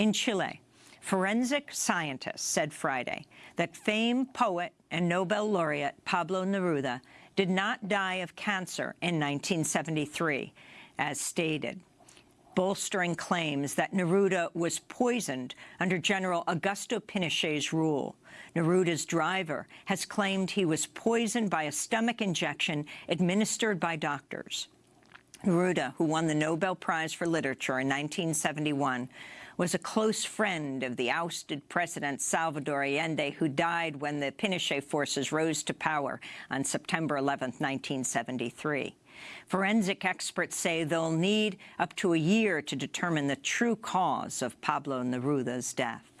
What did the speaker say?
In Chile, forensic scientists said Friday that famed poet and Nobel laureate Pablo Neruda did not die of cancer in 1973, as stated, bolstering claims that Neruda was poisoned under General Augusto Pinochet's rule. Neruda's driver has claimed he was poisoned by a stomach injection administered by doctors. Neruda, who won the Nobel Prize for Literature in 1971, was a close friend of the ousted President Salvador Allende, who died when the Pinochet forces rose to power on September 11, 1973. Forensic experts say they'll need up to a year to determine the true cause of Pablo Neruda's death.